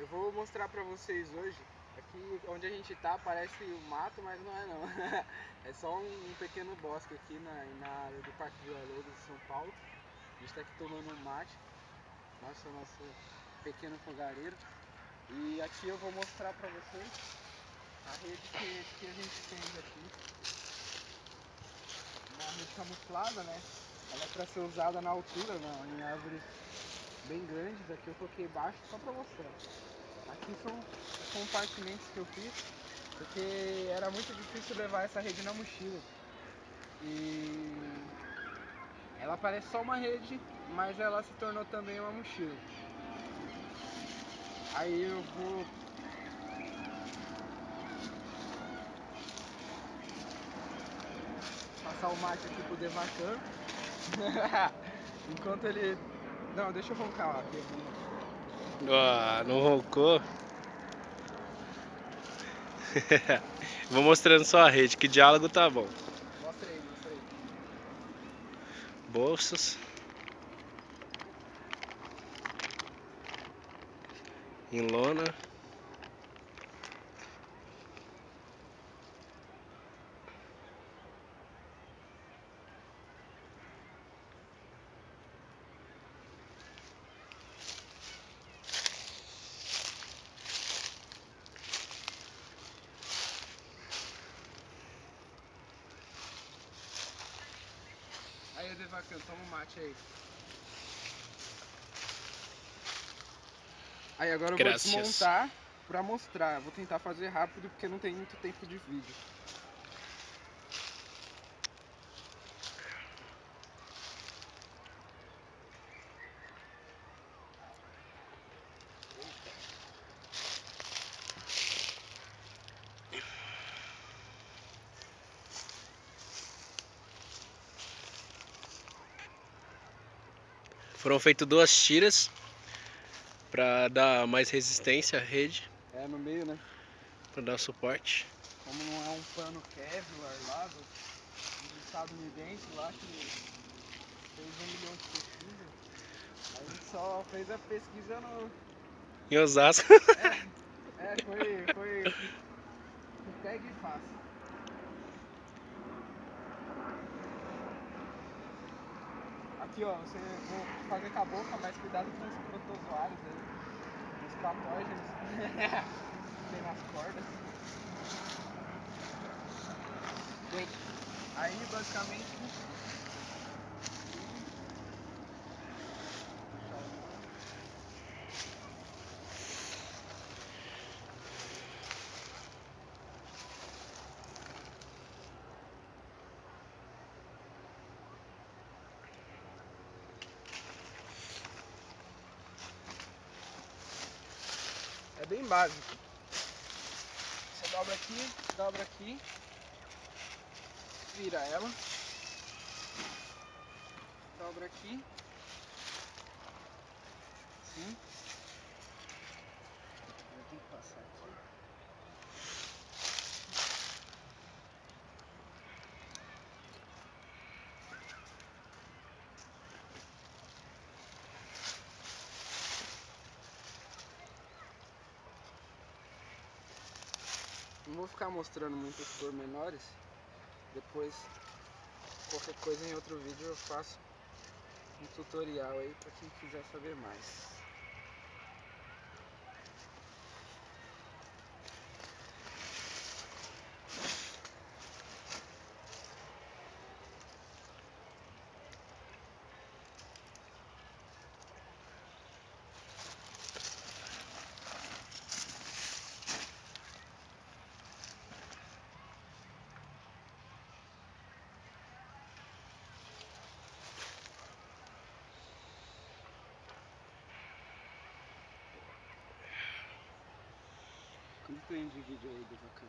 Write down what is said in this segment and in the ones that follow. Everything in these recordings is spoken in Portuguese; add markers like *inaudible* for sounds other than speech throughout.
Eu vou mostrar pra vocês hoje, aqui onde a gente tá parece o mato, mas não é não. *laughs* é só um, um pequeno bosque aqui na, na área do Parque Vila Lobos de São Paulo. A gente tá aqui tomando um mate, nosso, nosso pequeno fogareiro. E aqui eu vou mostrar pra vocês a rede que, que a gente fez aqui. Uma rede camuflada, né? Ela é pra ser usada na altura, na, em árvores bem grandes. Aqui eu coloquei baixo só pra mostrar. Aqui são os compartimentos que eu fiz, porque era muito difícil levar essa rede na mochila. E ela parece só uma rede, mas ela se tornou também uma mochila. Aí eu vou passar o mate aqui pro Devacan. *laughs* Enquanto ele. Não, deixa eu roncar lá. aqui. Ah, não roncou? *laughs* Vou mostrando só a rede, que diálogo tá bom. Mostra aí, mostra aí. Bolsas. Em lona. Aí, Devacan, toma um mate aí. Aí agora eu Graças. vou desmontar pra mostrar. Vou tentar fazer rápido porque não tem muito tempo de vídeo. Foram feitas duas tiras para dar mais resistência à rede, É, no meio, né? para dar suporte. Como não é um pano Kevlar lá do, do estadunidense lá que fez um milhão de pesquisas, a gente só fez a pesquisa no. Em Osasco. É, foi. foi. com pega e fácil. Aqui ó, você vou fazer com a boca, mas cuidado com os protozoários aí, os patógenos *laughs* tem nas cordas. Aí basicamente. Bem básico. Você dobra aqui, dobra aqui, vira ela, dobra aqui, assim. Eu tenho que passar aqui. Não vou ficar mostrando muitos pormenores. Depois, qualquer coisa em outro vídeo eu faço um tutorial aí para quem quiser saber mais. Quanto tem de vídeo aí do Vacan?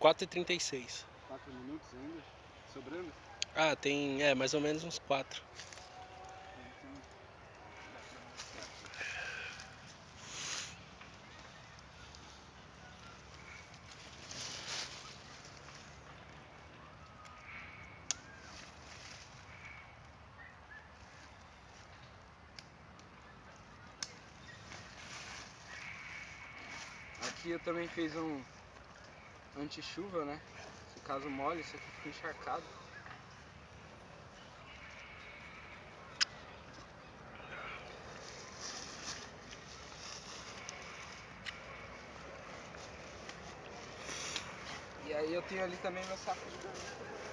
4,36. 4 minutos ainda? Sobrando? Ah, tem, é, mais ou menos uns 4. Então, dá pra mostrar aqui. Eu também fiz um anti-chuva, né? Se caso molhe, isso aqui fica encharcado. E aí eu tenho ali também meu saco de dormir.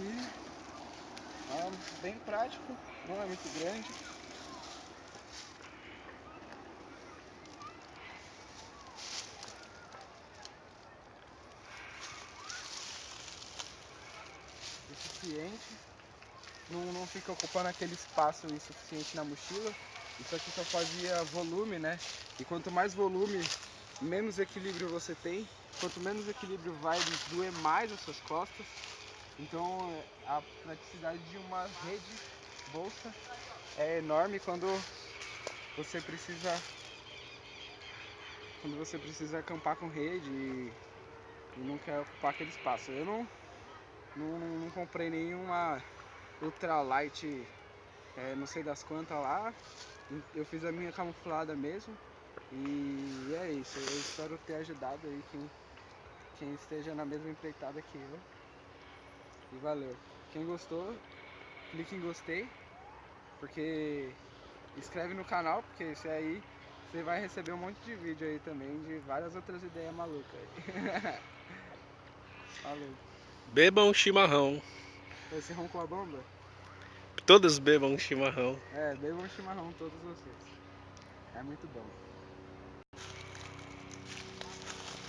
Aqui. É bem prático, não é muito grande. Suficiente. Não, não fica ocupando aquele espaço insuficiente na mochila. Isso aqui só fazia volume, né? E quanto mais volume, menos equilíbrio você tem. Quanto menos equilíbrio vai doer mais as suas costas. Então a praticidade de uma rede bolsa é enorme quando você precisa quando você precisa acampar com rede e, e não quer ocupar aquele espaço. Eu não, não, não comprei nenhuma ultralight é, não sei das quantas lá. Eu fiz a minha camuflada mesmo. E é isso. Eu espero ter ajudado aí quem, quem esteja na mesma empreitada que eu. E valeu. Quem gostou, clique em gostei. Porque inscreve no canal, porque esse aí você vai receber um monte de vídeo aí também de várias outras ideias malucas. Falou. *laughs* Bebam chimarrão. Esse roncou a bomba? Todos bebam chimarrão. É, bebam chimarrão todos vocês. É muito bom.